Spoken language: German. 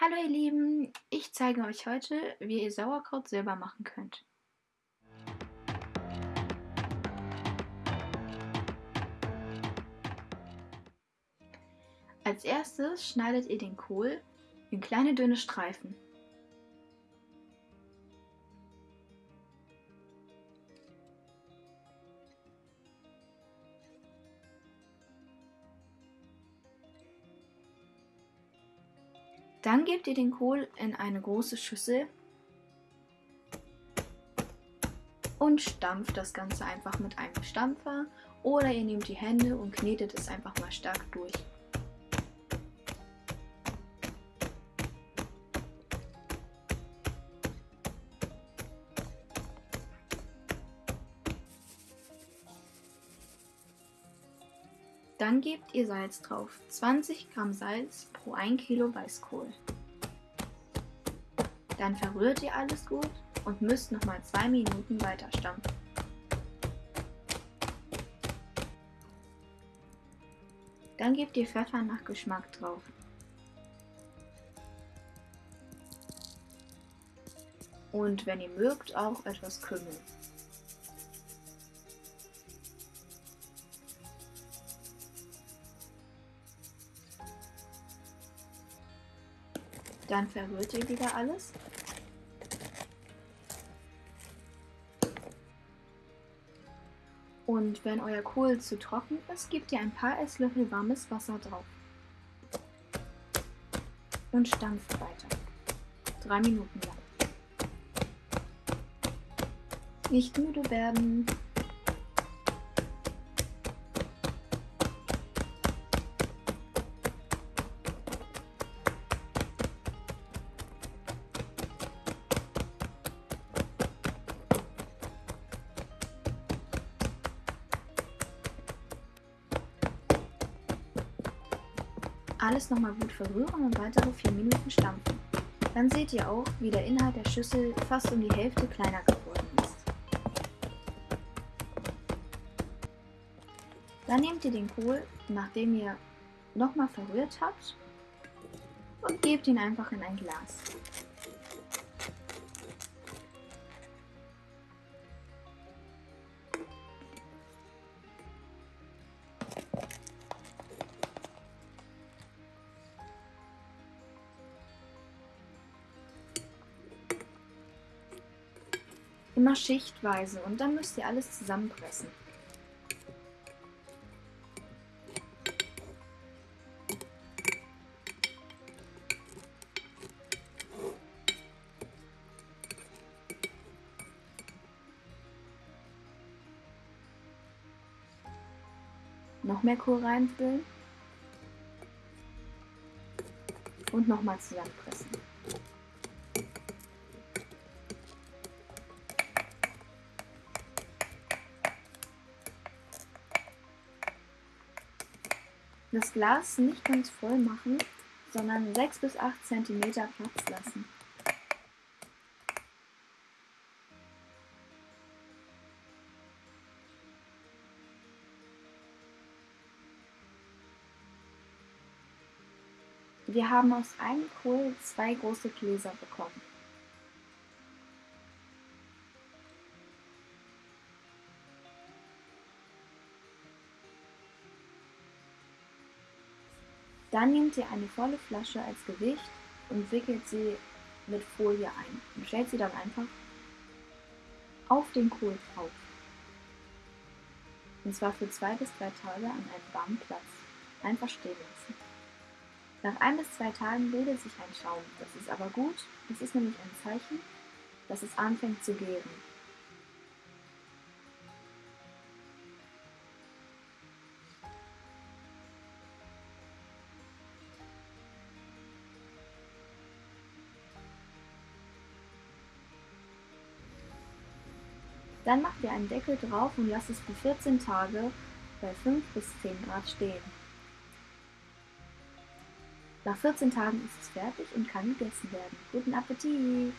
Hallo ihr Lieben, ich zeige euch heute, wie ihr Sauerkraut selber machen könnt. Als erstes schneidet ihr den Kohl in kleine dünne Streifen. Dann gebt ihr den Kohl in eine große Schüssel und stampft das Ganze einfach mit einem Stampfer oder ihr nehmt die Hände und knetet es einfach mal stark durch. Dann gebt ihr Salz drauf. 20 Gramm Salz pro 1 Kilo Weißkohl. Dann verrührt ihr alles gut und müsst nochmal 2 Minuten weiter stampfen. Dann gebt ihr Pfeffer nach Geschmack drauf. Und wenn ihr mögt, auch etwas Kümmel. Dann verrührt ihr wieder alles. Und wenn euer Kohl zu trocken ist, gebt ihr ein paar Esslöffel warmes Wasser drauf. Und stampft weiter. Drei Minuten lang. Nicht müde werden. Alles nochmal gut verrühren und weitere 4 Minuten stampfen. Dann seht ihr auch, wie der Inhalt der Schüssel fast um die Hälfte kleiner geworden ist. Dann nehmt ihr den Kohl, nachdem ihr nochmal verrührt habt, und gebt ihn einfach in ein Glas. Immer schichtweise und dann müsst ihr alles zusammenpressen. Noch mehr Kohl reinfüllen und nochmal zusammenpressen. Das Glas nicht ganz voll machen, sondern 6 bis 8 cm Platz lassen. Wir haben aus einem Kohl zwei große Gläser bekommen. Dann nehmt ihr eine volle Flasche als Gewicht und wickelt sie mit Folie ein und stellt sie dann einfach auf den Kohl drauf. Und zwar für zwei bis drei Tage an einem warmen Platz. Einfach stehen lassen. Nach ein bis zwei Tagen bildet sich ein Schaum. Das ist aber gut. Das ist nämlich ein Zeichen, dass es anfängt zu gären. Dann macht ihr einen Deckel drauf und lasst es für 14 Tage bei 5 bis 10 Grad stehen. Nach 14 Tagen ist es fertig und kann gegessen werden. Guten Appetit!